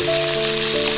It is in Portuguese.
Música